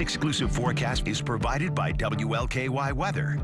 exclusive forecast is provided by WLKY Weather.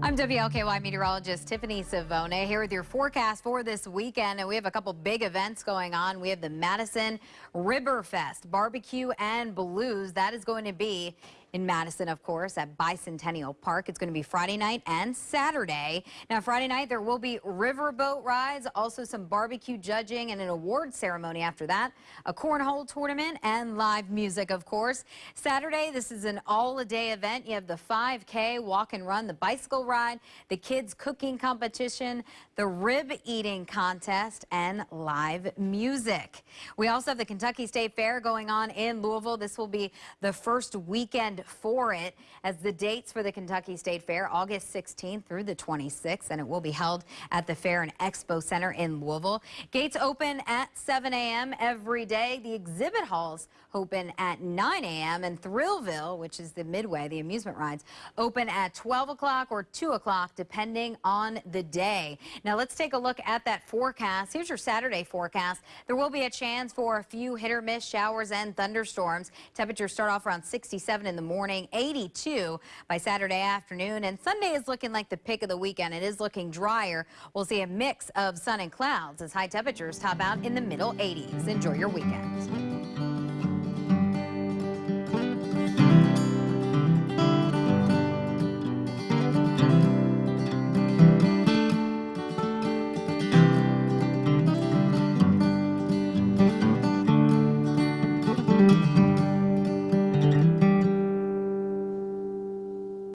I'm WLKY meteorologist Tiffany Savona here with your forecast for this weekend. And we have a couple big events going on. We have the Madison Ribberfest Barbecue and Blues. That is going to be in Madison, of course, at Bicentennial Park. It's going to be Friday night and Saturday. Now, Friday night, there will be riverboat rides, also some barbecue judging and an award ceremony after that, a cornhole tournament, and live music, of course. Saturday, this is an all-a-day event. You have the 5K walk and run, the bicycle ride, the kids cooking competition, the rib eating contest, and live music. We also have the Kentucky State Fair going on in Louisville. This will be the first weekend for it as the dates for the Kentucky State Fair, August 16th through the 26th, and it will be held at the Fair and Expo Center in Louisville. Gates open at 7 a.m. every day. The exhibit halls open at 9 a.m. and Thrillville, which is the Midway, the amusement rides, open at 12 o'clock or 2 o'clock, depending on the day. Now let's take a look at that forecast. Here's your Saturday forecast. There will be a chance for a few hit or miss showers and thunderstorms. Temperatures start off around 67 in the morning, morning, 82 by Saturday afternoon, and Sunday is looking like the pick of the weekend. It is looking drier. We'll see a mix of sun and clouds as high temperatures top out in the middle 80s. Enjoy your weekend.